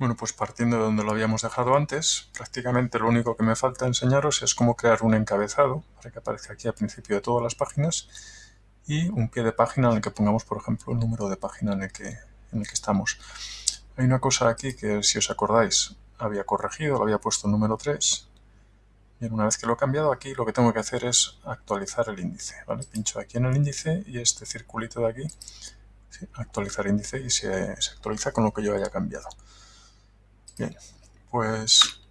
Bueno, pues partiendo de donde lo habíamos dejado antes, prácticamente lo único que me falta enseñaros es cómo crear un encabezado para que aparezca aquí al principio de todas las páginas y un pie de página en el que pongamos, por ejemplo, el número de página en el que, estamos. Hay una cosa aquí que, si os acordáis, había corregido, lo había puesto número 3. Y una vez que lo he cambiado aquí, lo que tengo que hacer es actualizar el índice. ¿vale? Pincho aquí en el índice y este circulito de aquí, actualizar índice y se, se actualiza con lo que yo haya cambiado. Bien, pues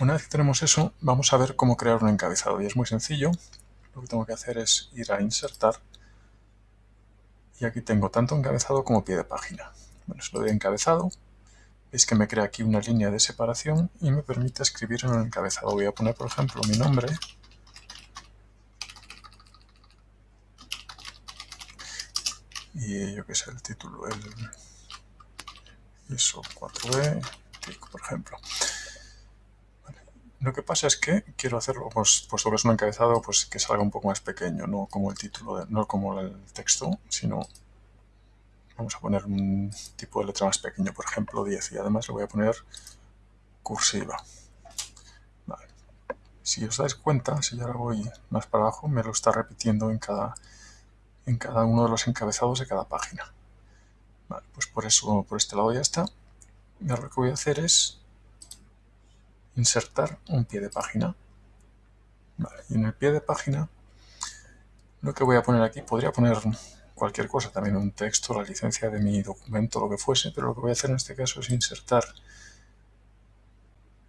una vez que tenemos eso, vamos a ver cómo crear un encabezado. Y es muy sencillo. Lo que tengo que hacer es ir a insertar. Y aquí tengo tanto encabezado como pie de página. Bueno, se lo doy encabezado. Veis que me crea aquí una línea de separación y me permite escribir en el encabezado. Voy a poner, por ejemplo, mi nombre. Y yo qué sé, el título, el ISO 4E, por ejemplo. Lo que pasa es que quiero hacerlo, pues, puesto que es un encabezado, pues que salga un poco más pequeño, no como el título, no como el texto, sino vamos a poner un tipo de letra más pequeño, por ejemplo 10, y además le voy a poner cursiva. Si os dais cuenta, si yo ahora voy más para abajo, me lo está repitiendo en cada, en cada uno de los encabezados de cada página. pues por eso, por este lado ya está. Ahora lo que voy a hacer es insertar un pie de página. y en el pie de página lo que voy a poner aquí, podría poner cualquier cosa, también un texto, la licencia de mi documento, lo que fuese, pero lo que voy a hacer en este caso es insertar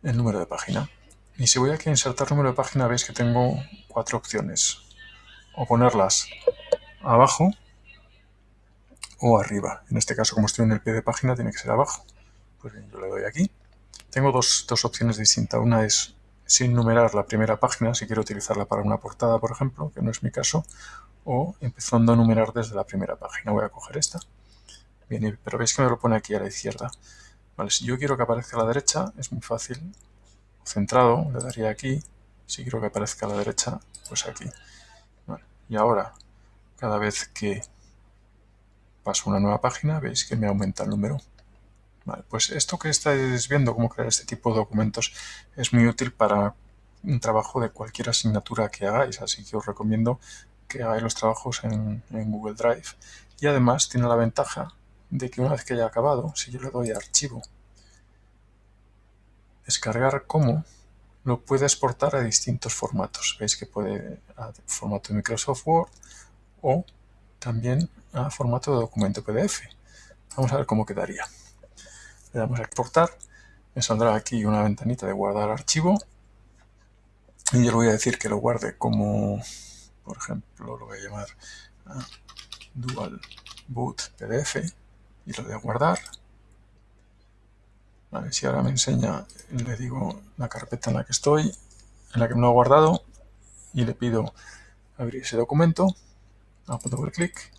el número de página. Y si voy aquí a insertar número de página, veis que tengo cuatro opciones. O ponerlas abajo o arriba. En este caso, como estoy en el pie de página, tiene que ser abajo. Pues bien, yo le doy aquí. Tengo dos, opciones distintas. Una es sin numerar la primera página, si quiero utilizarla para una portada, por ejemplo, que no es mi caso, o empezando a numerar desde la primera página. Voy a coger esta. Bien, pero veis que me lo pone aquí a la izquierda. Vale, si yo quiero que aparezca a la derecha, es muy fácil. Centrado, le daría aquí. Si quiero que aparezca a la derecha, pues aquí. y ahora, cada vez que paso una nueva página, veis que me aumenta el número pues esto que estáis viendo, cómo crear este tipo de documentos, es muy útil para un trabajo de cualquier asignatura que hagáis, así que os recomiendo que hagáis los trabajos en, Google Drive. Y además tiene la ventaja de que una vez que haya acabado, si yo le doy a archivo, descargar como, lo puede exportar a distintos formatos. Veis que puede a formato de Microsoft Word o también a formato de documento PDF. Vamos a ver cómo quedaría. Le damos a exportar. Me saldrá aquí una ventanita de guardar archivo. Y yo le voy a decir que lo guarde como, por ejemplo, lo voy a llamar ah, Dual Boot PDF. Y lo voy a guardar. Si ahora me enseña, le digo la carpeta en la que estoy, en la que me lo ha guardado, y le pido abrir ese documento, hago doble clic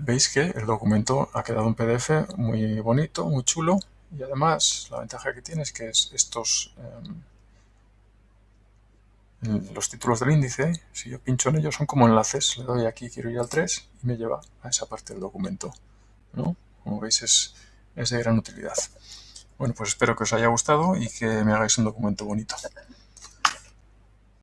Veis que el documento ha quedado en PDF muy bonito, muy chulo y además la ventaja que tiene es que estos em, los títulos del índice, si yo pincho en ellos son como enlaces, le doy aquí, quiero ir al 3 y me lleva a esa parte del documento. Como veis es, es de gran utilidad. Bueno, pues espero que os haya gustado y que me hagáis un documento bonito.